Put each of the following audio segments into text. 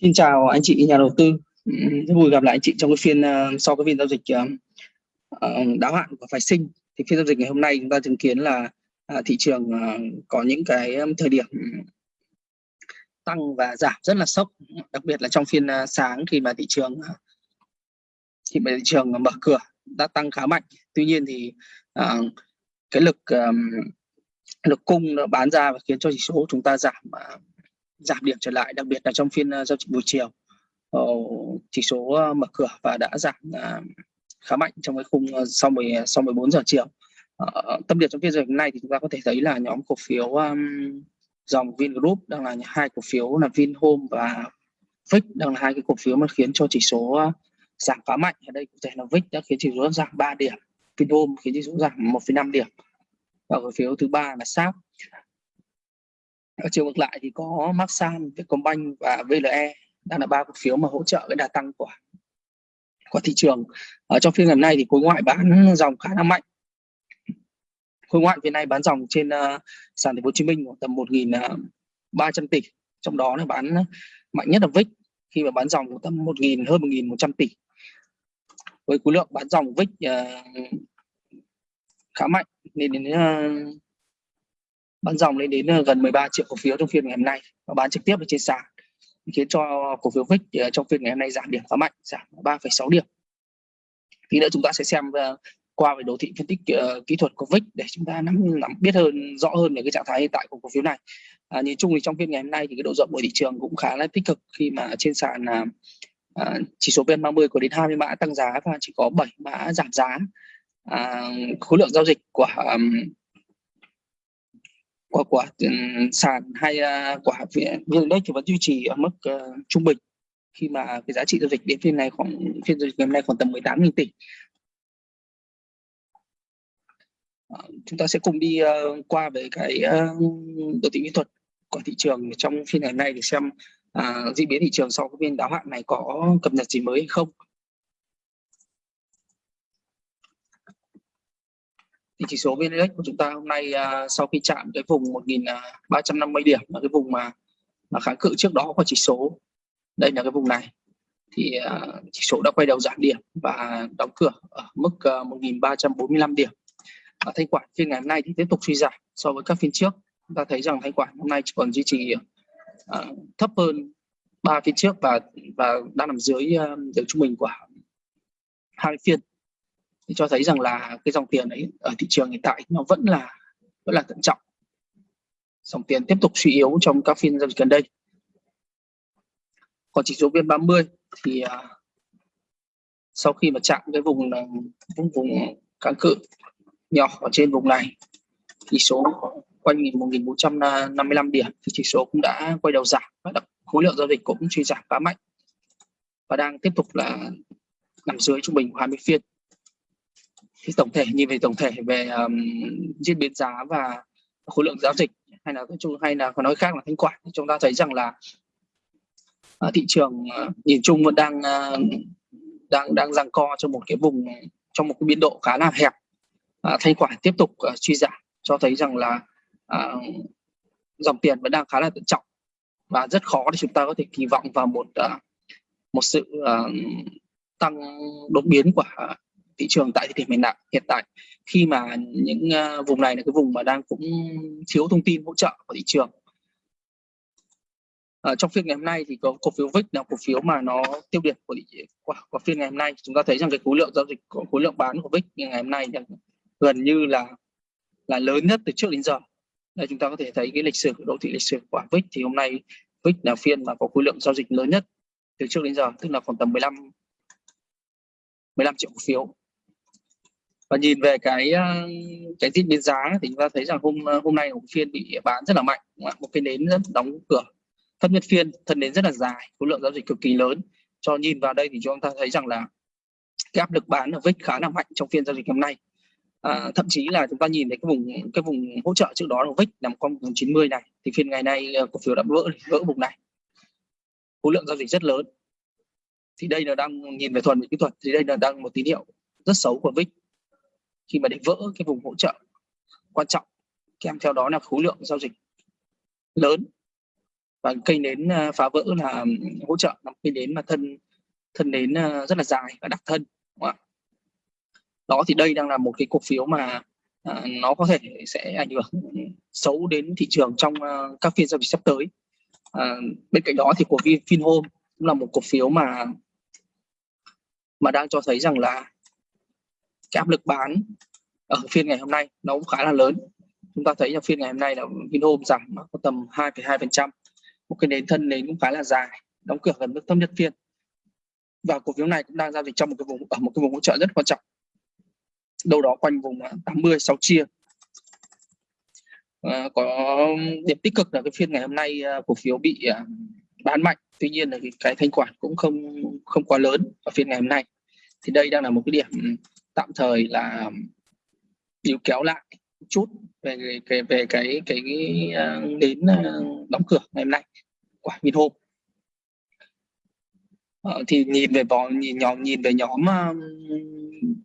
Xin chào anh chị nhà đầu tư. Ừ, rất vui gặp lại anh chị trong cái phiên ờ, sau cái phiên giao dịch ờ, ờ, đáo hạn của phái sinh. Thì phiên giao dịch ngày hôm nay chúng ta chứng kiến là thị trường có những cái thời điểm tăng và giảm rất là sốc, đặc biệt là trong phiên sáng khi mà thị trường khi mà thị trường mở cửa đã tăng khá mạnh. Tuy nhiên thì cái lực lực cung nó bán ra và khiến cho chỉ số chúng ta giảm giảm điểm trở lại đặc biệt là trong phiên ờ, giao dịch buổi chiều. Ờ, chỉ số ờ, mở cửa và đã giảm khá mạnh trong cái khung sau 10 sau 14 giờ chiều. Tâm điểm trong phiên giao dịch này thì chúng ta có thể thấy là nhóm cổ phiếu dòng Vingroup đang là hai cổ phiếu là Vinhome và VIX đang là hai cái cổ phiếu mà khiến cho chỉ số giảm khá mạnh. Ở đây cụ thể là VIX đã khiến chỉ số giảm 3 điểm Vinhome khiến chỉ số giảm 1,5 điểm. Và cổ phiếu thứ ba là SAP ở chiều ngược lại thì có Maxam, Vietcombank và VLE đang là ba cổ phiếu mà hỗ trợ cái đà tăng của của thị trường. Ở trong phiên ngày nay thì khối ngoại bán dòng khá là mạnh. Khối ngoại phiên nay bán dòng trên uh, sàn thành phố Hồ Chí Minh khoảng tầm 1.300 ờ, tỷ, trong đó là bán mạnh nhất là VIX khi mà bán dòng tầm 1.000 hơn 1.100 tỷ. Với khối lượng bán dòng VIX uh, ờ, khá mạnh nên đến uh, bán dòng lên đến ờ, gần 13 triệu cổ phiếu trong phiên ngày hôm nay và bán trực tiếp ở trên sàn khiến cho cổ phiếu VIX ờ, trong phiên ngày hôm nay giảm điểm khá mạnh giảm 3,6 điểm. Tí nữa chúng ta sẽ xem ờ, qua về đồ thị phân tích uh, kỹ thuật của VIX để chúng ta nắm, nắm biết hơn rõ hơn về cái trạng thái hiện tại của cổ phiếu này. À, nhìn chung thì trong phiên ngày hôm nay thì cái độ rộng của thị trường cũng khá là tích cực khi mà trên sàn uh, uh, chỉ số VN30 có đến 20 mã tăng giá và chỉ có 7 mã giảm giá. À, khối lượng giao dịch của um, của của ừ, sàn hay uh, của vn index thì vẫn duy trì ở mức uh, trung bình. Khi mà cái giá trị giao dịch đến phiên này khoảng phiên giao dịch ngày hôm nay khoảng tầm 18.000 tỷ. Ờ, chúng ta sẽ cùng đi uh, qua về cái uh, đồ thị kỹ thuật của thị trường trong phiên ngày hôm nay để xem uh, diễn biến thị trường sau cái phiên đáo hạn này có cập nhật gì mới hay không. Thì chỉ số VN Index của chúng ta hôm nay uh, sau khi chạm cái vùng 1.350 à, điểm là cái vùng mà mà kháng cự trước đó của chỉ số. Đây là cái vùng này. Thì uh, chỉ số đã quay đầu giảm điểm và đóng cửa ở mức uh, 1.345 điểm. Ở thanh khoản phiên ngày hôm nay thì tiếp tục suy giảm so với các phiên trước. Chúng ta thấy rằng thanh khoản hôm nay chỉ còn duy trì uh, thấp hơn ba phiên trước và và đang nằm dưới uh, dưới trung bình của hai phiên thì cho thấy rằng là cái dòng tiền ấy ở thị trường hiện tại nó vẫn là vẫn là thận trọng. Dòng tiền tiếp tục suy yếu trong các phiên giao dịch gần đây. Còn chỉ số vn 30 thì uh, sau khi mà chạm cái vùng à, vùng vùng kháng cự nhỏ ở trên vùng này chỉ số quanh 1.455 điểm thì chỉ số cũng đã quay đầu giảm. Và khối lượng giao dịch cũng suy giảm khá mạnh và đang tiếp tục là nằm dưới trung bình của 20 phiên thì tổng thể nhìn về tổng thể về um, diễn biến giá và khối lượng giao dịch hay là chung hay là có nói khác là thanh khoản chúng ta thấy rằng là uh, thị trường uh, nhìn chung vẫn đang uh, đang đang giằng co trong một cái vùng trong một cái biên độ khá là hẹp. Uh, thanh khoản tiếp tục uh, suy giảm cho thấy rằng là uh, dòng tiền vẫn đang khá là thận trọng. Và rất khó để chúng ta có thể kỳ vọng vào một uh, một sự uh, tăng đột biến của thị trường tại thời điểm hiện tại hiện tại. Khi mà những uh, vùng này là cái vùng mà đang cũng thiếu thông tin hỗ trợ của thị trường. Ở trong phiên ngày hôm nay thì có cổ phiếu VIX là cổ phiếu mà nó tiêu điểm của, của, của phiên ngày hôm nay. Chúng ta thấy rằng cái khối lượng giao dịch của khối lượng bán của VIX ngày hôm nay gần như là là lớn nhất từ trước đến giờ. Đây chúng ta có thể thấy cái lịch sử đô thị lịch sử của VIX thì hôm nay VIX là phiên mà có khối lượng giao dịch lớn nhất từ trước đến giờ tức là khoảng tầm 15 15 triệu cổ phiếu và nhìn về cái ờ, cái diễn biến giá thì chúng ta thấy rằng hôm ờ, hôm nay một phiên bị bán rất là mạnh một cái nến rất đóng cửa. Thấp nhất phiên thân nến rất là dài khối lượng giao dịch cực kỳ lớn. Cho nhìn vào đây thì chúng ta thấy rằng là cái áp lực bán ở vích khá là mạnh trong phiên giao dịch hôm nay. À, thậm chí là chúng ta nhìn thấy cái vùng cái vùng hỗ trợ trước đó của vích nằm quanh vùng 90 này thì phiên ngày nay cổ phiếu đã vỡ vỡ vùng này. Khối lượng giao dịch rất lớn. Thì đây là đang nhìn về thuần về kỹ thuật thì đây là đang một tín hiệu rất xấu của vích khi mà để vỡ cái vùng hỗ trợ quan trọng kèm theo đó là khối lượng giao dịch lớn. Và cây nến à, phá vỡ là hỗ trợ là cây nến mà thân thân nến à, rất là dài và đặc thân đúng không đó thì đây đang là một cái cổ phiếu mà à, nó có thể sẽ ảnh hưởng xấu đến thị trường trong uh, các phiên giao dịch sắp tới. Bên cạnh đó thì cổ phiếu Vinhome cũng là một cổ phiếu mà mà đang cho thấy rằng là cái áp lực bán ở phiên ngày hôm nay nó cũng khá là lớn. Chúng ta thấy là phiên ngày hôm nay là Vinhome giảm có tầm 2,2% một cái nền thân nến cũng khá là dài đóng cửa gần mức thấp nhất phiên. Và cổ phiếu này cũng đang giao dịch trong một cái vùng ở một cái vùng hỗ trợ rất quan trọng. Đâu đó quanh vùng 80 6 chia. À, có điểm tích cực là cái phiên ngày hôm nay ờ, cổ phiếu bị à, bán mạnh. Tuy nhiên là cái, cái thanh khoản cũng không không quá lớn ở phiên ngày hôm nay. Thì đây đang là một cái điểm tạm thời là níu kéo lại chút về cái về cái cái, cái uh, đến uh, đóng cửa ngày hôm nay của Vinhome. Uh, thì nhìn về vò nhìn nhóm nhìn về nhóm uh,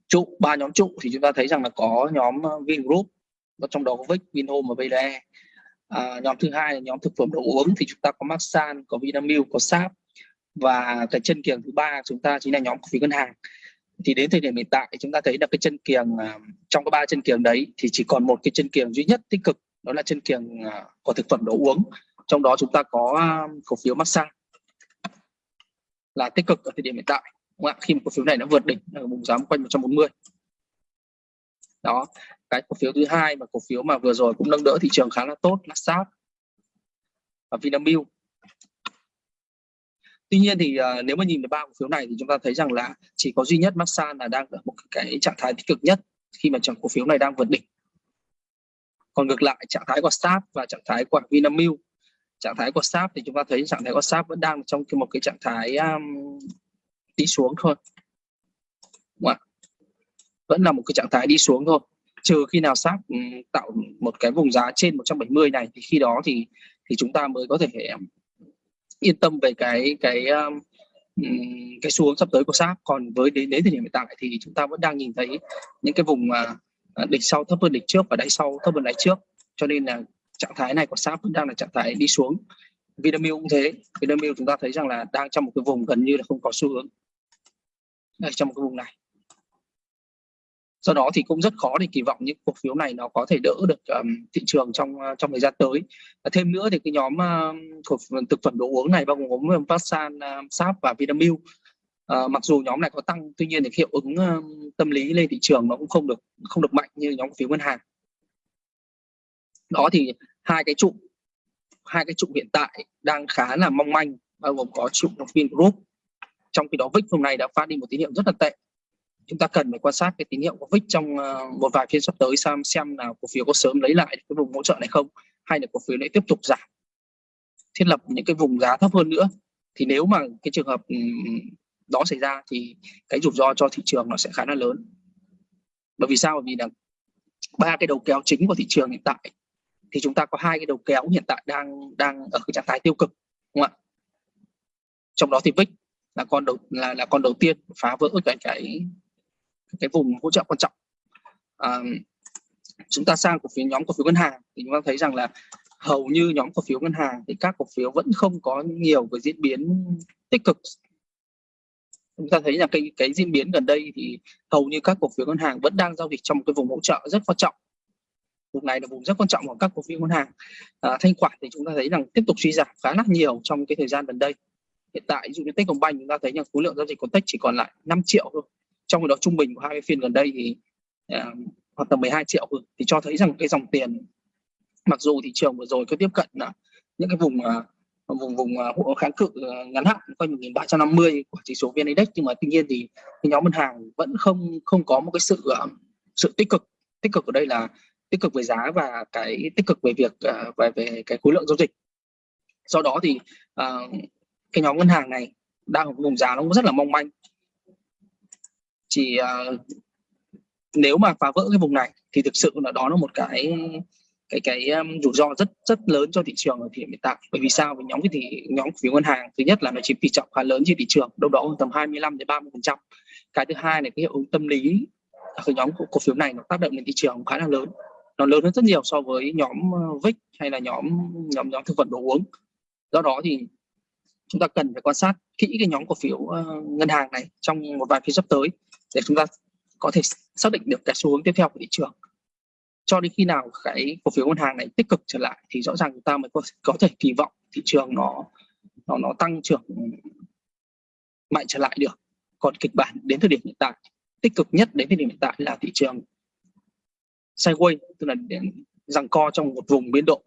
trụ ba nhóm trụ thì chúng ta thấy rằng là có nhóm uh, Vingroup và trong đó có Vic, Vinhome và VLE à, nhóm thứ hai là nhóm thực phẩm đồ uống thì chúng ta có Maxan, có Vinamilk, có Sap và cái chân kiềng thứ ba chúng ta chính là nhóm cổ phiếu ngân hàng thì đến thời điểm hiện tại chúng ta thấy là cái chân kiềng à, trong cái ba chân kiềng đấy thì chỉ còn một cái chân kiềng duy nhất tích cực, đó là chân kiềng à, của thực phẩm đồ uống. Trong đó chúng ta có à, cổ phiếu Masan là tích cực ở thời điểm hiện tại, đúng không? khi mà cổ phiếu này nó vượt đỉnh ở vùng giá quanh 140 đó, cái cổ phiếu thứ hai mà cổ phiếu mà vừa rồi cũng nâng đỡ thị trường khá là tốt là SAP và Vinamilk. Tuy nhiên thì uh, nếu mà nhìn về ba cổ phiếu này thì chúng ta thấy rằng là chỉ có duy nhất Maxan là đang ở một cái trạng thái tích cực nhất khi mà chẳng cổ phiếu này đang vượt đỉnh. Còn ngược lại trạng thái của SAP và trạng thái của Vinamilk, trạng thái của SAP thì chúng ta thấy trạng thái của SAP vẫn đang trong một cái trạng thái um, đi xuống thôi. Đúng không? Vẫn là một cái trạng thái đi xuống thôi. Trừ khi nào SAP um, tạo một cái vùng giá trên 170 này thì khi đó thì thì chúng ta mới có thể yên tâm về cái cái um, cái xuống sắp tới của sáp còn với đến đến thời điểm hiện tại thì chúng ta vẫn đang nhìn thấy những cái vùng uh, đỉnh sau thấp hơn đỉnh trước và đáy sau thấp hơn đáy trước. Cho nên là trạng thái này của sáp vẫn đang là trạng thái đi xuống. Vinamilk cũng thế. Vinamilk chúng ta thấy rằng là đang trong một cái vùng gần như là không có xu hướng. Đây trong một cái vùng này do đó thì cũng rất khó để kỳ vọng những cổ phiếu này nó có thể đỡ được um, thị trường trong ờ, trong thời gian tới. Thêm nữa thì cái nhóm uh, thực phẩm đồ uống này bao gồm Vasan, ờ, uh, Sap và Vinamilk. À, mặc dù nhóm này có tăng tuy nhiên thì hiệu ứng uh, tâm lý lên thị trường nó cũng không được không được mạnh như nhóm cổ phiếu ngân hàng. Đó thì hai cái trụ hai cái trụ hiện tại đang khá là mong manh bao gồm có trụ của Vingroup trong khi đó VIX hôm nay đã phát đi một tín hiệu rất là tệ chúng ta cần phải quan sát cái tín hiệu của VIX trong ờ, một vài phiên sắp tới xem xem là cổ phiếu có sớm lấy lại cái vùng hỗ trợ này không, hay là cổ phiếu lại tiếp tục giảm, thiết lập những cái vùng giá thấp hơn nữa. Thì nếu mà cái trường hợp đó xảy ra thì cái rủi ro cho thị trường nó sẽ khá là lớn. Bởi vì sao? Bởi vì là ba cái đầu kéo chính của thị trường hiện tại, thì chúng ta có hai cái đầu kéo hiện tại đang đang ở cái trạng thái tiêu cực, đúng không ạ? Trong đó thì VIX là con đầu, là là con đầu tiên phá vỡ cái cái cái vùng hỗ trợ quan trọng. À, chúng ta sang cổ phiếu nhóm cổ phiếu ngân hàng thì chúng ta thấy rằng là hầu như nhóm cổ phiếu ngân hàng thì các cổ phiếu vẫn không có nhiều cái diễn biến tích cực. Chúng ta thấy là cái cái diễn biến gần đây thì hầu như các cổ phiếu ngân hàng vẫn đang giao dịch trong một cái vùng hỗ trợ rất quan trọng. Vùng này là vùng rất quan trọng của các cổ phiếu ngân hàng. À, thanh khoản thì chúng ta thấy rằng tiếp tục suy giảm khá là nhiều trong cái thời gian gần đây. Hiện tại ví dụ như Techcombank chúng ta thấy là khối lượng giao dịch của Tech chỉ còn lại 5 triệu thôi trong khi đó trung bình của hai phiên gần đây thì uh, khoảng tầm 12 triệu thì cho thấy rằng cái dòng tiền mặc dù thị trường vừa rồi có tiếp cận uh, những cái vùng uh, vùng vùng uh, kháng cự uh, ngắn hạn quanh 1350 của chỉ số VN Index nhưng mà tuy nhiên thì cái nhóm ngân hàng vẫn không không có một cái sự uh, sự tích cực. Tích cực ở đây là tích cực về giá và cái tích cực về việc uh, về về cái khối lượng giao dịch. Do đó thì uh, cái nhóm ngân hàng này đang ở vùng giá nó cũng rất là mong manh chỉ uh, à, nếu mà phá vỡ cái vùng này thì thực sự là đó là một cái cái cái um, rủi ro rất rất lớn cho thị trường ở thời điểm hiện tại. Bởi vì sao? Vì nhóm cái thì nhóm cổ phiếu ngân hàng thứ nhất là nó chiếm tỷ trọng khá lớn trên thị trường đâu đó tầm 25 đến 30 phần trăm. Cái thứ hai là cái hiệu ứng tâm lý ở cái nhóm cổ phiếu này nó tác động lên thị trường khá là lớn. Nó lớn hơn rất nhiều so với nhóm uh, VIX hay là nhóm nhóm nhóm thực phẩm đồ uống. Do đó thì chúng ta cần phải quan sát kỹ cái nhóm cổ phiếu uh, ngân hàng này trong một vài phiên sắp tới để chúng ta có thể xác định được cái xu hướng tiếp theo của thị trường. Cho đến khi nào cái cổ phiếu ngân hàng này tích cực trở lại thì rõ ràng chúng ta mới có, có thể kỳ vọng thị trường nó nó nó tăng trưởng mạnh trở lại được. Còn kịch bản đến thời điểm hiện tại tích cực nhất đến thời điểm hiện tại là thị trường sideways tức là rằng co trong một vùng biên độ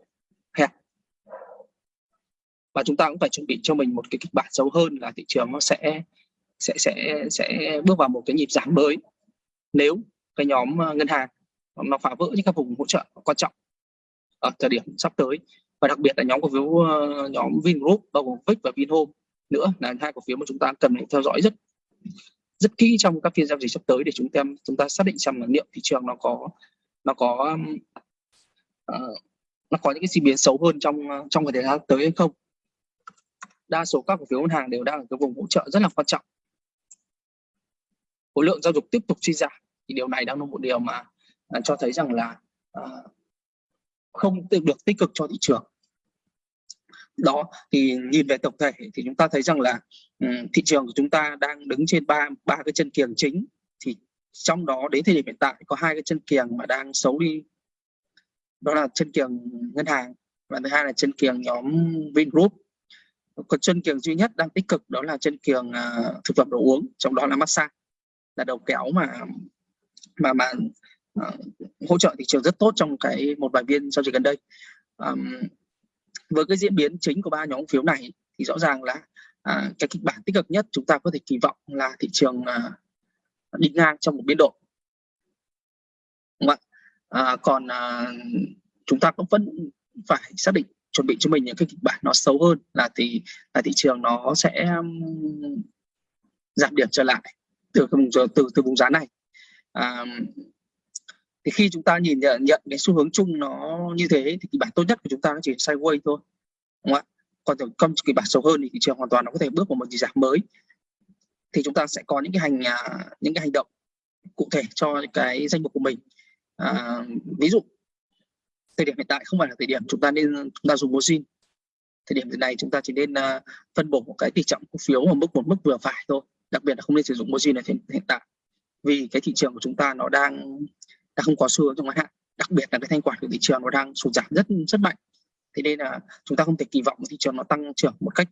hẹp. Và chúng ta cũng phải chuẩn bị cho mình một cái kịch bản xấu hơn là thị trường nó sẽ sẽ sẽ sẽ bước vào một cái nhịp giảm mới. Nếu cái nhóm ờ, ngân hàng nó phá vỡ những các vùng hỗ trợ quan trọng ở thời điểm sắp tới và đặc biệt là nhóm cổ phiếu ờ, nhóm Vingroup bao gồm VIX và Vinhome nữa là hai cổ phiếu mà chúng ta cần phải theo dõi rất rất kỹ trong các phiên giao dịch sắp tới để chúng ta chúng ta xác định xem là liệu thị trường nó có nó có uh, nó có những cái diễn biến xấu hơn trong trong thời gian tới hay không. Đa số các cổ phiếu ngân hàng đều đang ở cái vùng hỗ trợ rất là quan trọng khối lượng giao dịch tiếp tục suy giảm. Thì điều này đang là một điều mà à, cho thấy rằng là à, không được tích cực cho thị trường. Đó thì nhìn về tổng thể thì chúng ta thấy rằng là um, thị trường của chúng ta đang đứng trên ba ba cái chân kiềng chính. Thì trong đó đến thời điểm hiện tại có hai cái chân kiềng mà đang xấu đi. Đó là chân kiềng ngân hàng và thứ hai là chân kiềng nhóm Vingroup. Còn chân kiềng duy nhất đang tích cực đó là chân kiềng uh, thực phẩm đồ uống trong đó là massage là đầu kéo mà mà mà uh, hỗ trợ thị trường rất tốt trong cái một vài viên giao dịch gần đây. Um, với cái diễn biến chính của ba nhóm phiếu này thì rõ ràng là uh, cái kịch bản tích cực nhất chúng ta có thể kỳ vọng là thị trường uh, đi ngang trong một biên độ đúng không ạ? Uh, còn uh, chúng ta cũng vẫn phải xác định chuẩn bị cho mình những cái kịch bản nó xấu hơn là thì là thị trường nó sẽ um, giảm điểm trở lại từ vùng từ từ vùng giá này. À, thì khi chúng ta nhìn nhận, nhận cái xu hướng chung nó như thế thì kịch bản tốt nhất của chúng ta nó chỉ sideways thôi đúng không ạ? Còn còn kịch bản xấu hơn thì thị trường hoàn toàn nó có thể bước vào một gì giảm mới. Thì chúng ta sẽ có những cái hành à, những cái hành động cụ thể cho cái danh mục của mình. À, ví dụ thời điểm hiện tại không phải là thời điểm chúng ta nên chúng ta dùng margin thời điểm này chúng ta chỉ nên uh, phân bổ một cái tỷ trọng cổ phiếu ở mức một mức vừa phải thôi đặc biệt là không nên sử dụng margin ở hiện tại. Vì cái thị trường của chúng ta nó đang đã không có xu hướng trong ngắn hạn. Đặc biệt là cái thanh khoản của thị trường nó đang sụt giảm rất rất mạnh. Thế nên là chúng ta không thể kỳ vọng thị trường nó tăng trưởng một cách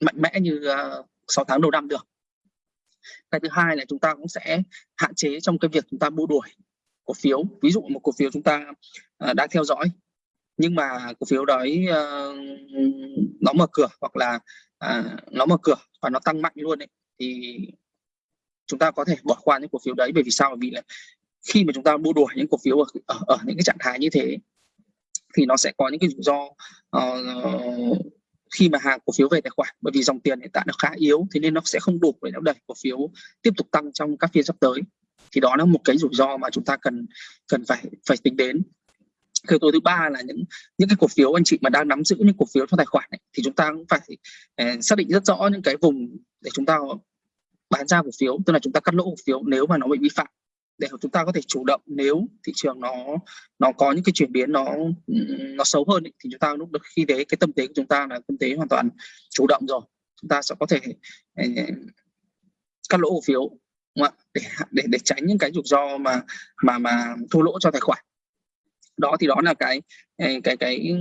mạnh mẽ như à, uh, 6 tháng đầu năm được. Cái thứ hai là chúng ta cũng sẽ hạn chế trong cái việc chúng ta mua đuổi cổ phiếu. Ví dụ một cổ phiếu chúng ta à, uh, đang theo dõi nhưng mà cổ phiếu đấy uh, nó mở cửa hoặc là uh, nó mở cửa và nó tăng mạnh luôn ấy, thì chúng ta có thể bỏ qua những cổ phiếu đấy bởi vì sao? Bởi vì là khi mà chúng ta mua đuổi những cổ phiếu ở, ở, ở những cái trạng thái như thế thì nó sẽ có những cái rủi ro uh, khi mà hàng cổ phiếu về tài khoản. Bởi vì dòng tiền hiện tại nó khá yếu thế nên nó sẽ không đủ để nó đẩy cổ phiếu tiếp tục tăng trong các phiên sắp tới. Thì đó là một cái rủi ro mà chúng ta cần cần phải phải tính đến. Yếu tố thứ ba là những những cái cổ phiếu anh chị mà đang nắm giữ những cổ phiếu trong tài khoản ấy, thì chúng ta cũng phải eh, xác định rất rõ những cái vùng để chúng ta bán ra cổ phiếu tức là chúng ta cắt lỗ cổ phiếu nếu mà nó bị vi phạm để chúng ta có thể chủ động nếu thị trường nó nó có những cái chuyển biến nó nó xấu hơn ấy, thì chúng ta lúc khi đấy cái tâm thế của chúng ta là tâm thế hoàn toàn chủ động rồi. Chúng ta sẽ có thể ờ, cắt lỗ cổ phiếu để để để tránh những cái rủi ro mà mà mà thua lỗ cho tài khoản. Đó thì đó là cái ờ, cái cái, cái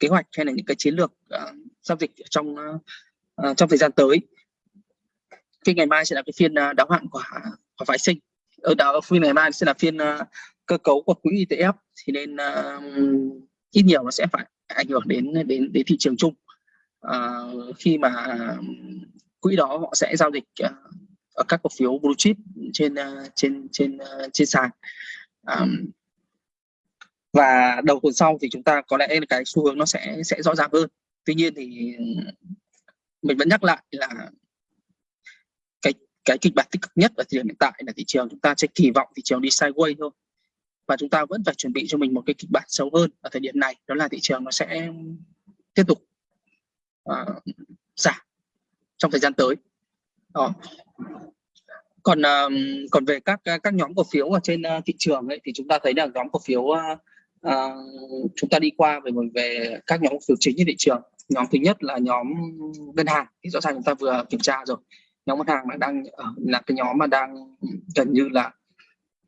kế hoạch hay là những cái chiến lược uh, giao dịch trong uh, trong thời gian tới phiên ngày mai sẽ là cái phiên à, đáo hạn của của phái sinh. Ờ, ở đó phiên ngày mai sẽ là phiên à, cơ cấu của quỹ ETF thì nên uh, ít nhiều nó sẽ phải ảnh hưởng đến đến đến thị trường chung. Uh, khi mà quỹ đó họ sẽ giao dịch uh, ở các cổ phiếu blue chip trên uh, trên trên uh, trên sàn. Um, và đầu tuần sau thì chúng ta có lẽ là cái xu hướng nó sẽ sẽ rõ ràng hơn. Tuy nhiên thì mình vẫn nhắc lại là cái kịch bản tích cực nhất ở thời điểm hiện tại là thị trường chúng ta sẽ kỳ vọng thị trường đi sideways thôi. Và chúng ta vẫn phải chuẩn bị cho mình một cái kịch bản xấu hơn ở thời điểm này đó là thị trường nó sẽ tiếp tục uh, giảm trong thời gian tới. Đó. còn uh, còn về các các nhóm cổ phiếu ở trên uh, thị trường ấy thì chúng ta thấy là nhóm cổ phiếu uh, uh, chúng ta đi qua về về các nhóm cổ phiếu chính trên thị trường. Nhóm thứ nhất là nhóm ngân hàng thì rõ ràng chúng ta vừa kiểm tra rồi nhóm ngân hàng là đang ờ, là cái nhóm mà đang gần như là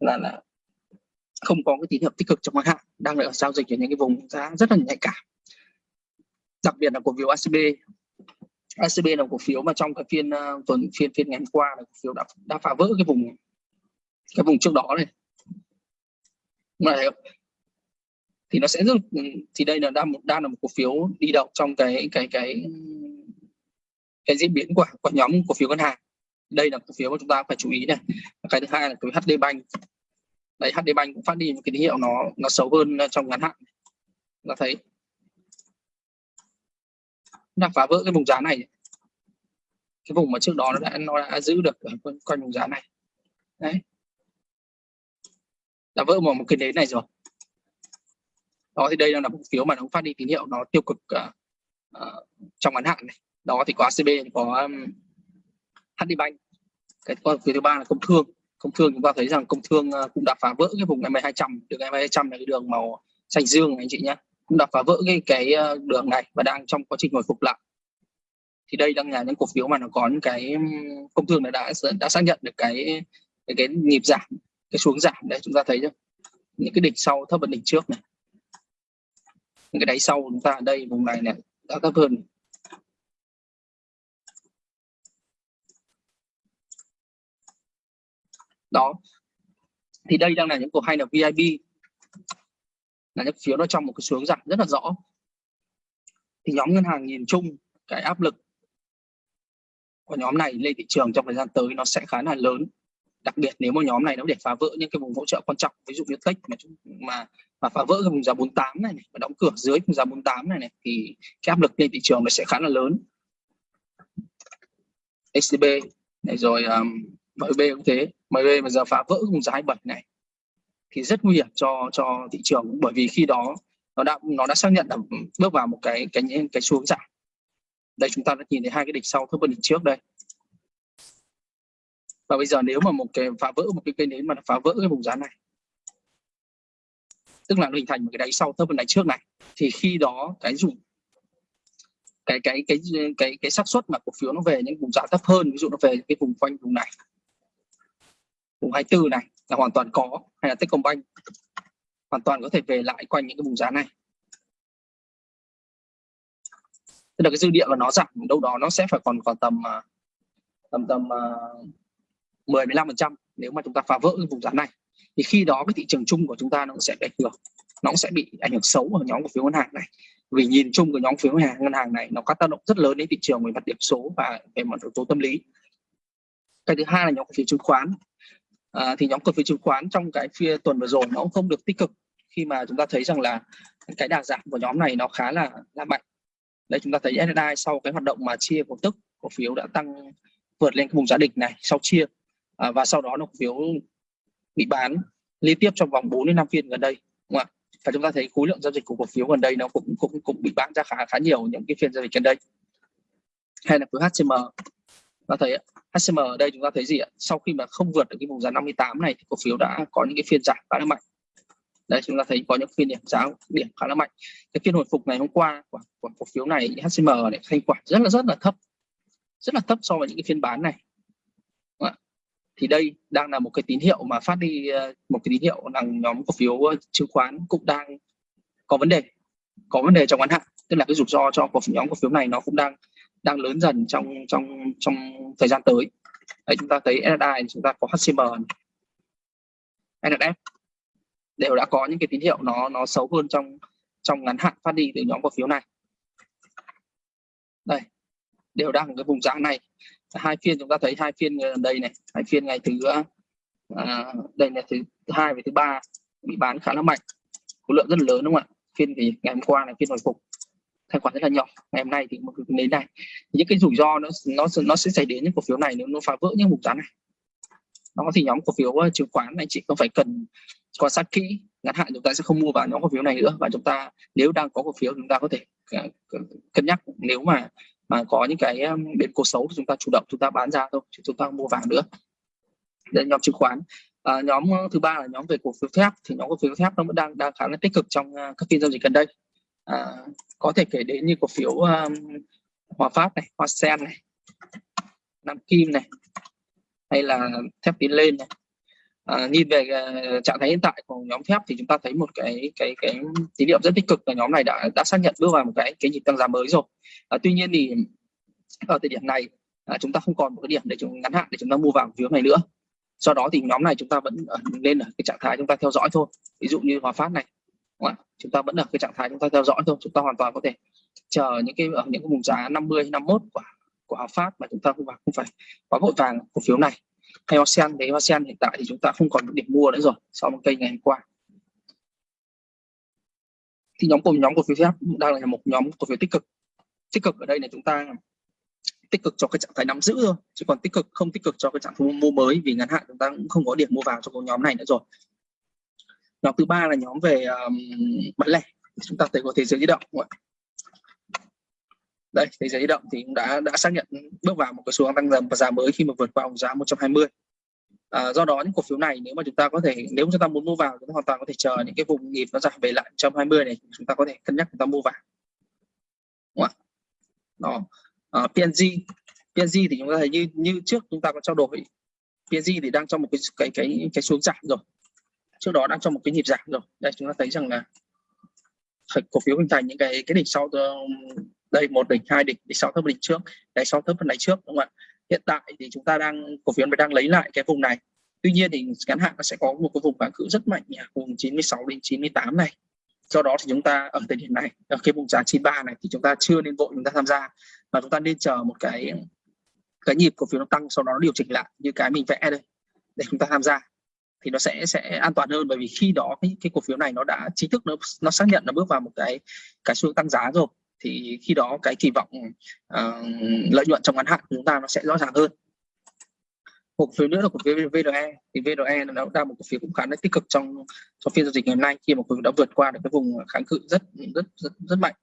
là là không có cái tín hiệu tích cực trong ngắn hạn đang ở giao dịch ở những cái vùng giá rất là nhạy cảm. Đặc biệt là cổ phiếu ACB ACB là cổ phiếu mà trong cái phiên uh, tuần phiên phiên ngày hôm qua là cổ phiếu đã đã phá vỡ cái vùng cái vùng trước đó này. Mà thì nó sẽ rất ừ, thì đây là đang một đang là một cổ phiếu đi đầu trong cái cái cái cái diễn biến của của nhóm cổ phiếu ngân hàng. Đây là cổ phiếu mà chúng ta phải chú ý này. Cái thứ hai là cái HD Bank. Đấy HD Bank cũng phát đi một cái tín hiệu nó nó xấu hơn ờ, trong ngắn hạn. Là thấy. Đang phá vỡ cái vùng giá này. Cái vùng mà trước đó nó đã nó đã giữ được ờ, quanh, quanh vùng giá này. Đấy. Đã vỡ một một cái nến này rồi. Đó thì đây là một phiếu mà nó phát đi tín hiệu nó tiêu cực uh, uh, trong ngắn hạn này đó thì có ACB có um, HD Bank cái con phiếu thứ ba là công thương. Công thương chúng ta thấy rằng công thương uh, cũng đã phá vỡ cái vùng MA 200 đường MA 200 là cái đường màu xanh dương anh chị nhé cũng đã phá vỡ cái cái uh, đường này và đang trong quá trình hồi phục lại. Thì đây đang là những cổ phiếu mà nó có những cái um, công thương đã đã xác nhận được cái cái, cái nhịp giảm cái xuống giảm. Đấy chúng ta thấy chưa những cái đỉnh sau thấp hơn đỉnh trước này. Những cái đáy sau chúng ta ở đây vùng này này đã thấp hơn. Đó. Thì đây đang là những cổ hay là VIP là những phiếu nó trong một cái xuống giảm rất là rõ. Thì nhóm ngân hàng nhìn chung cái áp lực của nhóm này lên thị trường trong thời gian tới nó sẽ khá là lớn. Đặc biệt nếu mà nhóm này nó để phá vỡ những cái vùng hỗ trợ quan trọng ví dụ như tech mà mà mà phá vỡ cái vùng giá 48 này, này và đóng cửa dưới vùng giá 48 này này thì cái áp lực lên thị trường nó sẽ khá là lớn. SCB này rồi um, MB cũng thế. MB mà giờ phá vỡ vùng giá 27 này, thì rất nguy hiểm cho cho thị trường. Bởi vì khi đó, nó đã nó đã xác nhận là ừ, bước vào một cái cái cái xuống giảm. Đây, chúng ta đã nhìn thấy hai cái đỉnh sau, thấp hơn đỉnh trước đây. Và bây giờ nếu mà một cái phá vỡ, một cái cây nến mà nó phá vỡ cái vùng giá này, tức là nó hình thành một cái đáy sau thấp hơn đáy trước này, thì khi đó cái dùng cái cái cái cái cái xác suất mà cổ phiếu nó về những vùng giá thấp hơn, ví dụ nó về cái vùng quanh vùng này vùng 24 này là hoàn toàn có hay là Techcombank? Hoàn toàn có thể về lại quanh những cái vùng giá này. Tức là cái dư địa của nó giảm đâu đó nó sẽ phải còn còn à, tầm tầm tầm uh, 10 15 phần trăm nếu mà chúng ta phá vỡ cái vùng giá này. Thì khi đó cái thị trường chung của chúng ta nó cũng sẽ bị ảnh hưởng. Nó cũng sẽ bị ảnh hưởng xấu ở nhóm cổ phiếu ngân hàng này. Vì nhìn chung của nhóm phiếu ngân hàng ngân hàng này nó có tác động rất lớn đến thị trường về mặt điểm số và về mặt yếu tố tâm lý. Cái thứ hai là nhóm cổ phiếu chứng khoán à, thì nhóm cổ phiếu chứng khoán trong cái phiên tuần vừa rồi nó cũng không được tích cực khi mà chúng ta thấy rằng là cái đà giảm của nhóm này nó khá là là mạnh. Đây chúng ta thấy SSI sau cái hoạt động mà chia cổ tức cổ phiếu đã tăng vượt lên cái vùng giá đỉnh này sau chia à, và sau đó nó cổ phiếu bị bán liên tiếp trong vòng 4 đến 5 phiên gần đây đúng không ạ? Và chúng ta thấy khối lượng giao dịch của cổ phiếu gần đây nó cũng cũng cũng bị bán ra khá khá nhiều những cái phiên giao dịch gần đây. Hay là với HCM ta thấy HCM ở đây chúng ta thấy gì ạ? Sau khi mà không vượt được cái vùng giá 58 này thì cổ phiếu đã có những cái phiên giảm khá là mạnh. Đây chúng ta thấy có những phiên điểm giá điểm khá là mạnh. Cái phiên hồi phục ngày hôm qua của, của cổ phiếu này HCM này thanh khoản rất là rất là thấp. Rất là thấp so với những cái phiên bán này. Thì đây đang là một cái tín hiệu mà phát đi ờ, một cái tín hiệu rằng nhóm cổ phiếu ờ, chứng khoán cũng đang có vấn đề có vấn đề trong ngắn hạn. Tức là cái rủi ro cho cổ phiếu nhóm cổ phiếu này nó cũng đang đang lớn dần trong trong trong thời gian tới. Đấy chúng ta thấy SSI chúng ta có HCM NSF đều đã có những cái tín hiệu nó nó xấu hơn trong trong ngắn hạn phát đi từ nhóm cổ phiếu này. Đây đều đang ở cái vùng giá này. Hai phiên chúng ta thấy hai phiên gần đây này hai phiên ngày thứ à, đây là thứ hai và thứ ba bị bán khá là mạnh. Khối lượng rất là lớn đúng không ạ? Phiên thì ngày hôm qua là phiên hồi phục thanh khoản rất là nhỏ. Ngày hôm nay thì một đến này những cái rủi ro nó nó nó sẽ xảy đến những cổ phiếu này nếu nó phá vỡ những vùng giá này. Nó thì nhóm cổ phiếu ờ, chứng khoán này chị không phải cần quan sát kỹ. Ngắn hạn chúng ta sẽ không mua vào nhóm cổ phiếu này nữa và chúng ta nếu đang có cổ phiếu chúng ta có thể ờ, cân nhắc. Nếu mà mà có những cái biến cố xấu thì chúng ta chủ động chúng ta bán ra thôi chứ chúng ta không mua vàng nữa. Đây nhóm chứng khoán. À, nhóm thứ ba là nhóm về cổ phiếu thép. Thì nhóm cổ phiếu thép nó vẫn đang đang khá là tích cực trong các phiên giao dịch gần đây à, có thể kể đến như cổ phiếu um, Hòa Phát này, Hoa Sen này, Nam Kim này, hay là thép tiến lên này. Ờ, à, nhìn về uh, trạng thái hiện tại của nhóm thép thì chúng ta thấy một cái cái cái tín hiệu rất tích cực là nhóm này đã đã xác nhận bước vào một cái cái nhịp tăng giá mới rồi. À, tuy nhiên thì ở thời điểm này à, chúng ta không còn một cái điểm để chúng ngắn hạn để chúng ta mua vào phiếu này nữa. Do đó thì nhóm này chúng ta vẫn ở, lên ở cái trạng thái chúng ta theo dõi thôi. Ví dụ như Hòa Phát này, chúng ta vẫn ở cái trạng thái chúng ta theo dõi thôi. Chúng ta hoàn toàn có thể chờ những cái ở những cái vùng giá 50 51 của của Hòa Phát mà chúng ta không phải không phải quá vội vàng cổ phiếu này. Hay Ocean thì Ocean hiện tại thì chúng ta không còn điểm mua nữa rồi sau một cây ngày hôm qua. Thì nhóm cùng nhóm cổ phiếu phép đang là một nhóm cổ phiếu tích cực. Tích cực ở đây là chúng ta tích cực cho cái trạng thái nắm giữ thôi, chứ còn tích cực, không tích cực cho cái trạng thái mua mới vì ngắn hạn chúng ta cũng không có điểm mua vào cho cái nhóm này nữa rồi nhóm thứ ba là nhóm về um, bán lẻ. Chúng ta thấy có thế giới di động đây thế giới di động thì cũng đã đã xác nhận bước vào một cái xu hướng tăng dần và giá mới khi mà vượt qua giá 120 à, do đó những cổ phiếu này nếu mà chúng ta có thể nếu chúng ta muốn mua vào chúng ta hoàn toàn có thể chờ những cái vùng nhịp nó giảm về lại 120 này chúng ta có thể cân nhắc chúng ta mua vào. Đúng không? đó. À, PNG PNG thì chúng ta thấy như như trước chúng ta có trao đổi. PNG thì đang trong một cái cái cái cái xuống giảm rồi trước đó đang trong một cái nhịp giảm rồi. Đây, chúng ta thấy rằng là cổ phiếu hình thành những cái cái đỉnh sau đây, một đỉnh, hai đỉnh đỉnh sau thấp, đỉnh trước. Đáy sau thấp hơn đáy trước, đúng không ạ? Hiện tại thì chúng ta đang, cổ phiếu đang lấy lại cái vùng này. Tuy nhiên thì ngắn hạn nó sẽ có một cái vùng kháng cự rất mạnh vùng 96 đến 98 này. Do đó thì chúng ta ở thời điểm này, ở cái vùng giá 93 này thì chúng ta chưa nên vội chúng ta tham gia, mà chúng ta nên chờ một cái cái nhịp cổ phiếu nó tăng sau đó nó điều chỉnh lại như cái mình vẽ đây, để chúng ta tham gia thì nó sẽ sẽ an toàn hơn. Bởi vì khi đó cái, cái cổ phiếu này nó đã chính thức nó nó xác nhận nó bước vào một cái cái xu tăng giá rồi thì khi đó cái kỳ vọng uh, lợi nhuận trong ngắn hạn của chúng ta nó sẽ rõ ràng hơn. Một phiếu nữa là cổ phiếu VRE thì VRE nó đang một cổ phiếu cũng khá là tích cực trong trong phiên giao dịch ngày hôm nay khi mà cổ phiếu đã vượt qua được cái vùng kháng cự rất rất rất, rất mạnh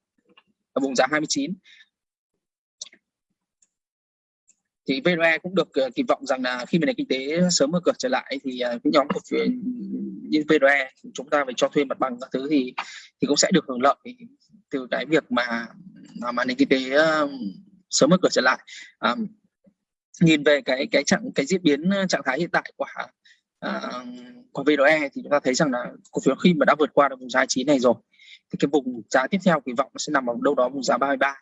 ở vùng giá 29 thì VRE cũng được uh, kỳ vọng rằng là khi mà nền kinh tế sớm mở cửa trở lại thì uh, cái nhóm cổ phiếu như VRE chúng ta phải cho thuê mặt bằng các thứ thì thì cũng sẽ được hưởng lợi từ cái việc mà mà nền kinh tế uh, sớm mở cửa trở lại. Um, nhìn về cái cái trạng cái diễn biến trạng thái hiện tại của uh, của VRE thì chúng ta thấy rằng là cổ phiếu khi mà đã vượt qua được vùng giá chín này rồi thì cái vùng giá tiếp theo kỳ vọng sẽ nằm ở đâu đó vùng giá 33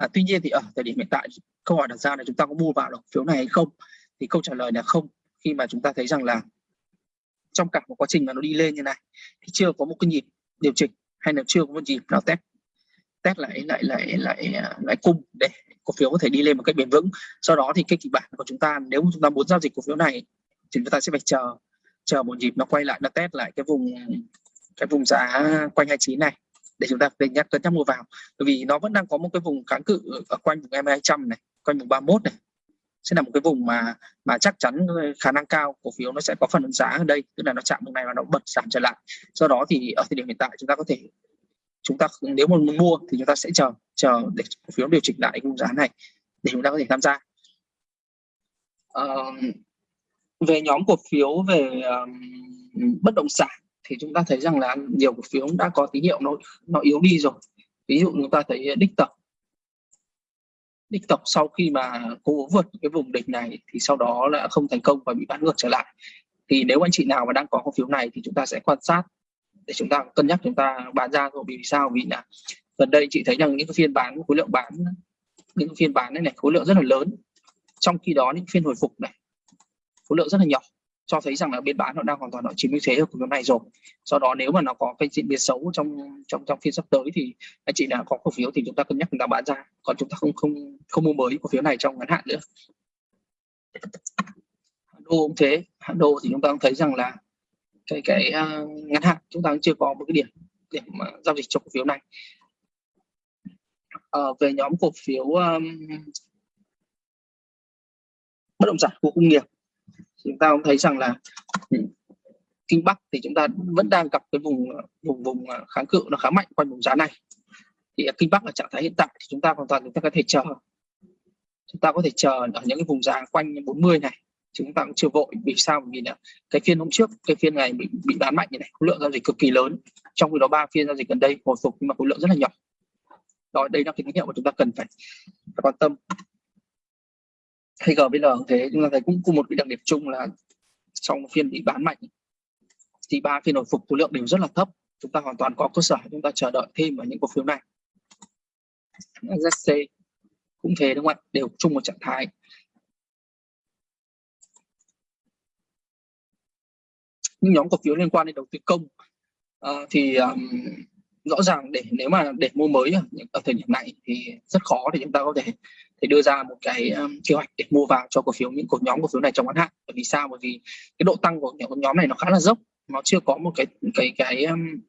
à, tuy nhiên thì ở thời điểm hiện tại câu hỏi đặt ra là chúng ta có mua vào được phiếu này hay không. Thì câu trả lời là không khi mà chúng ta thấy rằng là trong cả một quá trình mà nó đi lên như này thì chưa có một cái nhịp điều chỉnh hay là chưa có một nhịp nào test. Test lại lại lại lại lại cung để cổ phiếu có thể đi lên một cách bền vững. Sau đó thì cái kịch bản của chúng ta nếu chúng ta muốn giao dịch cổ phiếu này thì chúng ta sẽ phải chờ chờ một nhịp nó quay lại nó test lại cái vùng cái vùng giá quanh 29 này để chúng ta cân nhắc cân nhắc mua vào. Bởi vì nó vẫn đang có một cái vùng kháng cự ở quanh vùng MA 200 này quanh vùng 31 này. Sẽ là một cái vùng mà mà chắc chắn khả năng cao cổ phiếu nó sẽ có phần giá ở đây. Tức là nó chạm vùng này và nó bật giảm trở lại. Do đó thì ở thời điểm hiện tại chúng ta có thể chúng ta nếu mà muốn mua thì chúng ta sẽ chờ chờ để cổ phiếu điều chỉnh lại vùng giá này để chúng ta có thể tham gia. Uh, về nhóm cổ phiếu về um, bất động sản thì chúng ta thấy rằng là nhiều cổ phiếu đã có tín hiệu nó nó yếu đi rồi. Ví dụ chúng ta thấy đích tập. Đích tập sau khi mà cố vượt cái vùng đỉnh này thì sau đó là không thành công và bị bán ngược trở lại. Thì nếu anh chị nào mà đang có cổ phiếu này thì chúng ta sẽ quan sát để chúng ta cân nhắc chúng ta bán ra rồi vì sao? Vì là gần đây chị thấy rằng những cái phiên bán, khối lượng bán, những phiên bán này này, khối lượng rất là lớn. Trong khi đó những phiên hồi phục này, khối lượng rất là nhỏ cho thấy rằng là bên bán nó đang hoàn toàn ở chiếm ưu thế ở cổ phiếu này rồi. Do đó nếu mà nó có cái diễn biến xấu trong trong trong phiên sắp tới thì anh chị đã có cổ phiếu thì chúng ta cân nhắc chúng ta bán ra. Còn chúng ta không không không mua mới cổ phiếu này trong ngắn hạn nữa. Đô cũng thế. Hạn đô thì chúng ta cũng thấy rằng là cái cái uh, ngắn hạn chúng ta cũng chưa có một cái điểm điểm mà giao dịch cho cổ phiếu này. À, về nhóm cổ phiếu um, bất động sản khu công nghiệp chúng ta cũng thấy rằng là kinh bắc thì chúng ta vẫn đang gặp cái vùng vùng vùng à, kháng cự nó khá mạnh quanh vùng giá này. Thì kinh bắc ở trạng thái hiện tại thì chúng ta hoàn toàn chúng ta có thể chờ. Chúng ta có thể chờ ở những cái vùng giá quanh 40 này. Chúng ta cũng chưa vội vì sao? Vì là cái phiên hôm trước cái phiên này bị bị bán mạnh như này. Khối lượng giao dịch cực kỳ lớn. Trong khi đó ba phiên giao dịch gần đây hồi phục nhưng mà khối lượng rất là nhỏ. Đó đây là cái tín hiệu mà chúng ta cần phải, phải quan tâm hay GBL cũng thế chúng ta thấy cũng cùng một cái đặc điểm chung là trong phiên bị bán mạnh thì ba phiên hồi phục khối lượng đều rất là thấp. Chúng ta hoàn toàn có cơ sở chúng ta chờ đợi thêm ở những cổ phiếu này. ZC cũng thế đúng không ạ? Đều chung một trạng thái. Những nhóm cổ phiếu liên quan đến đầu tư công uh, thì um, rõ ràng để nếu mà để mua mới ở, ở thời điểm này thì rất khó để chúng ta có thể để đưa ra một cái um, kế hoạch để mua vào cho cổ phiếu những cổ nhóm cổ phiếu này trong ngắn hạn. Bởi vì sao? Bởi vì cái độ tăng của những nhóm này nó khá là dốc. Nó chưa có một cái cái cái um,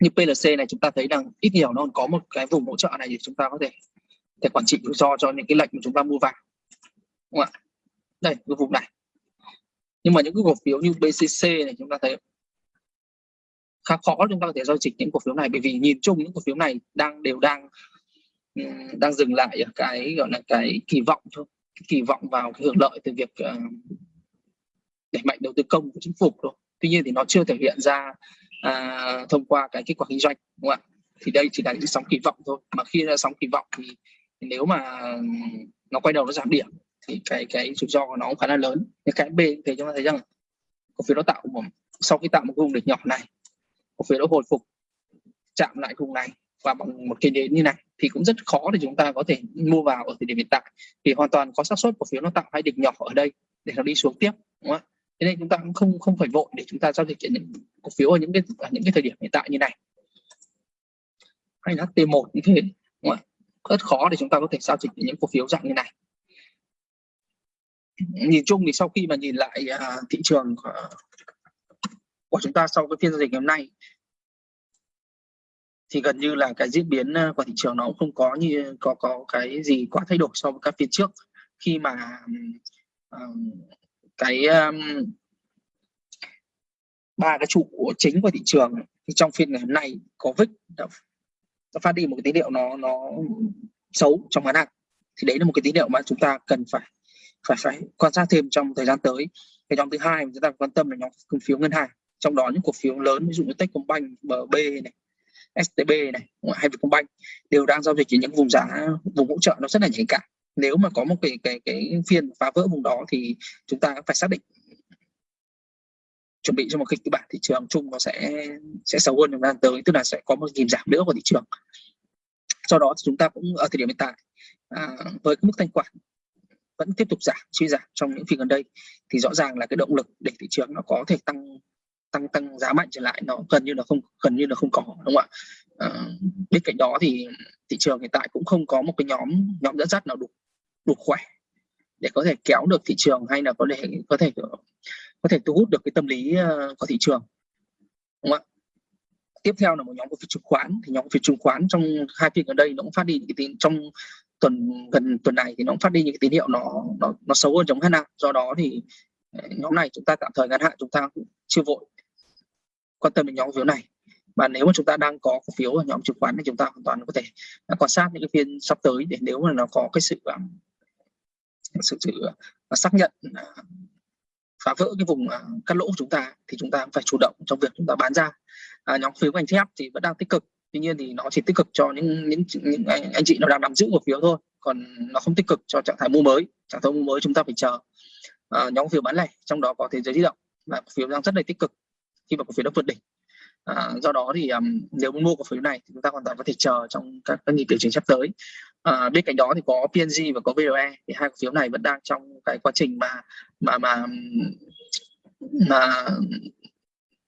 như PLC này chúng ta thấy rằng ít nhiều nó còn có một cái vùng hỗ trợ này để chúng ta có thể để quản trị rủi ro cho những cái lệnh mà chúng ta mua vào. Đúng không ạ? Đây cái vùng này. Nhưng mà những cái cổ phiếu như BCC này chúng ta thấy khá khó chúng ta có thể giao dịch những cổ phiếu này. Bởi vì nhìn chung những cổ phiếu này đang đều đang đang dừng lại ở cái gọi là cái kỳ vọng thôi kỳ vọng vào cái hưởng lợi từ việc uh, đẩy mạnh đầu tư công của chính phủ thôi. Tuy nhiên thì nó chưa thể hiện ra uh, thông qua cái kết quả kinh doanh đúng không ạ? Thì đây chỉ là những sóng kỳ vọng thôi. Mà khi ra sóng kỳ vọng thì, thì nếu mà nó quay đầu nó giảm điểm thì cái cái rủi ro của nó cũng khá là lớn. Nhưng cái B thì chúng ta thấy rằng cổ phiếu nó tạo một sau khi tạo một vùng đỉnh nhỏ này cổ phiếu nó hồi phục chạm lại vùng này và bằng một cái nến như này thì cũng rất khó để chúng ta có thể mua vào ở thời điểm hiện tại. Thì hoàn toàn có xác suất cổ phiếu nó tạo hai đỉnh nhỏ ở đây để nó đi xuống tiếp đúng không thế nên chúng ta cũng không không phải vội để chúng ta giao dịch những cổ phiếu ở những cái ở những cái thời điểm hiện tại như này. Hay là T1 như thế đúng không? rất khó để chúng ta có thể giao dịch những cổ phiếu dạng như này. Nhìn chung thì sau khi mà nhìn lại uh, thị trường của, của chúng ta sau cái phiên giao dịch ngày hôm nay thì gần như là cái diễn biến ờ, của thị trường nó cũng không có như có có cái gì quá thay đổi so với các phiên trước. Khi mà um, cái um, ba cái trụ của chính của thị trường thì trong phiên ngày hôm nay có VIX đã, đã phát đi một cái tín hiệu nó nó xấu trong ngắn hạn. Thì đấy là một cái tín hiệu mà chúng ta cần phải phải phải quan sát thêm trong thời gian tới. Cái nhóm thứ hai chúng ta quan tâm là nhóm cổ phiếu ngân hàng trong đó những cổ phiếu lớn ví dụ như Techcombank, BB này, STB này hay Vietcombank đều đang giao dịch ở những vùng giá vùng hỗ trợ nó rất là nhạy cảm. Nếu mà có một cái cái cái phiên phá vỡ vùng đó thì chúng ta phải xác định chuẩn bị cho một kịch bản thị trường chung nó sẽ sẽ xấu hơn trong thời gian tới tức là sẽ có một nhịp giảm nữa của thị trường. Do đó thì chúng ta cũng ở thời điểm hiện tại à, với cái mức thanh khoản vẫn tiếp tục giảm suy giảm trong những phiên gần đây thì rõ ràng là cái động lực để thị trường nó có thể tăng tăng tăng giá mạnh trở lại nó gần như là không gần như là không có đúng không ạ? À, bên cạnh đó thì thị trường hiện tại cũng không có một cái nhóm nhóm dẫn dắt nào đủ đủ khỏe để có thể kéo được thị trường hay là có thể có thể có thể thu hút được cái tâm lý ờ, của thị trường đúng không ạ? Tiếp theo là một nhóm cổ phiếu chứng khoán. Thì nhóm cổ phiếu chứng khoán trong hai phiên gần đây nó cũng phát đi những cái tin trong tuần gần tuần này thì nó cũng phát đi những cái tín hiệu nó nó nó xấu hơn trong ngắn hạn. Do đó thì ờ, nhóm này chúng ta tạm thời ngắn hạn chúng ta cũng chưa vội quan tâm đến nhóm cổ phiếu này. Và nếu mà chúng ta đang có cổ phiếu ở nhóm chứng khoán thì chúng ta hoàn toàn có thể à, quan sát những cái phiên sắp tới để nếu mà nó có cái sự à, sự, sự à, xác nhận phá vỡ cái vùng cắt lỗ của chúng ta thì chúng ta phải chủ động trong việc chúng ta bán ra. À, nhóm phiếu ngành thép thì vẫn đang tích cực tuy nhiên thì nó chỉ tích cực cho những những, những anh, anh chị nó đang nắm giữ cổ phiếu thôi còn nó không tích cực cho trạng thái mua mới. Trạng thái mua mới chúng ta phải chờ à, nhóm phiếu bán lẻ trong đó có thế giới di động. Và cổ phiếu đang rất là tích cực khi mà cổ phiếu đã vượt đỉnh. À, do đó thì um, nếu muốn mua cổ phiếu này thì chúng ta hoàn toàn có thể chờ trong các, các nhịp điều chỉnh sắp tới. À, bên cạnh đó thì có PNG và có VRE thì hai cổ phiếu này vẫn đang trong cái quá trình mà mà mà mà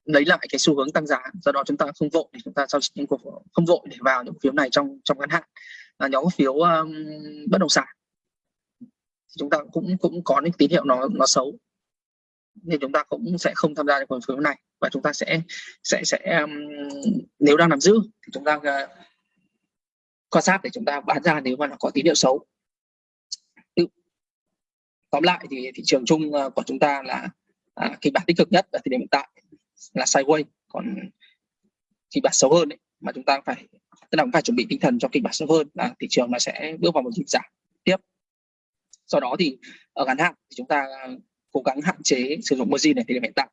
lấy lại cái xu hướng tăng giá. Do đó chúng ta không vội để chúng ta giao những cổ không vội để vào những cổ phiếu này trong trong ngắn hạn. Là nhóm cổ phiếu um, bất động sản chúng ta cũng cũng có những tín hiệu nó nó xấu nên chúng ta cũng sẽ không tham gia những cổ phiếu này. Và chúng ta sẽ sẽ sẽ um, nếu đang nắm giữ thì chúng ta uh, quan sát để chúng ta bán ra nếu mà nó có tín hiệu xấu. Tóm lại thì thị trường chung uh, của chúng ta là à, kịch bản tích cực nhất ở thời điểm hiện tại là sideways còn kịch bản xấu hơn ấy, mà chúng ta phải tức là phải chuẩn bị tinh thần cho kịch bản xấu hơn là thị trường nó sẽ bước vào một nhịp giảm tiếp. Sau đó thì ở ngắn hạn thì chúng ta cố gắng hạn chế sử dụng margin này thời điểm hiện tại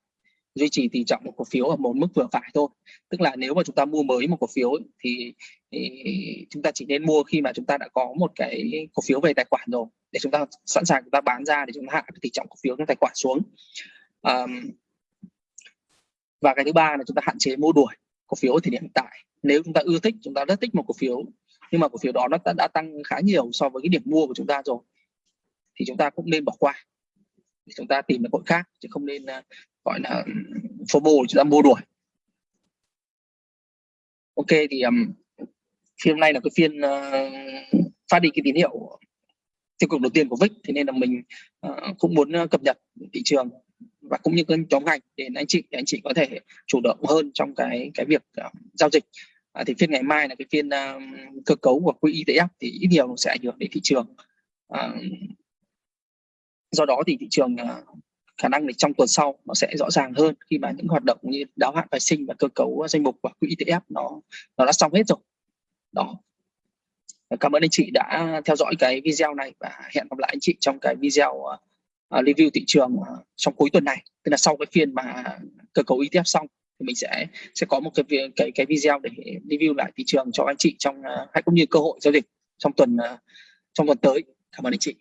duy trì tỷ trọng một cổ phiếu ở một mức vừa phải thôi tức là nếu mà chúng ta mua mới một cổ phiếu thì, thì chúng ta chỉ nên mua khi mà chúng ta đã có một cái cổ phiếu về tài khoản rồi để chúng ta sẵn sàng chúng ta bán ra để chúng ta hạ cái tỷ trọng cổ phiếu trong tài khoản xuống um, và cái thứ ba là chúng ta hạn chế mua đuổi cổ phiếu ở thời điểm hiện tại nếu chúng ta ưa thích chúng ta rất thích một cổ phiếu nhưng mà cổ phiếu đó nó đã, đã tăng khá nhiều so với cái điểm mua của chúng ta rồi thì chúng ta cũng nên bỏ qua chúng ta tìm được hội khác chứ không nên uh, gọi là FOMO chúng ta mua đuổi. Ok thì um, phiên hôm nay là cái phiên uh, phát đi cái tín hiệu tiêu cực đầu tiên của VIX thế nên là mình uh, cũng muốn ờ, cập nhật thị trường và cũng như các nhóm ngành để anh chị để anh chị có thể chủ động hơn trong cái cái việc uh, giao dịch. À, thì phiên ngày mai là cái phiên uh, cơ cấu của quỹ ETF thì ít nhiều sẽ ảnh hưởng đến thị trường. Uh, do đó thì thị trường à, khả năng thì trong tuần sau nó sẽ rõ ràng hơn khi mà những hoạt động như đáo hạn phái sinh và cơ cấu danh mục của quỹ ETF nó nó đã xong hết rồi. Đó. Cảm ơn anh chị đã theo dõi cái video này và hẹn gặp lại anh chị trong cái video à, à, review thị trường trong cuối tuần này. Tức là sau cái phiên mà cơ cấu ETF xong thì mình sẽ sẽ có một cái cái cái video để review lại thị trường cho anh chị trong hay cũng như cơ hội giao dịch trong tuần trong tuần tới. Cảm ơn anh chị.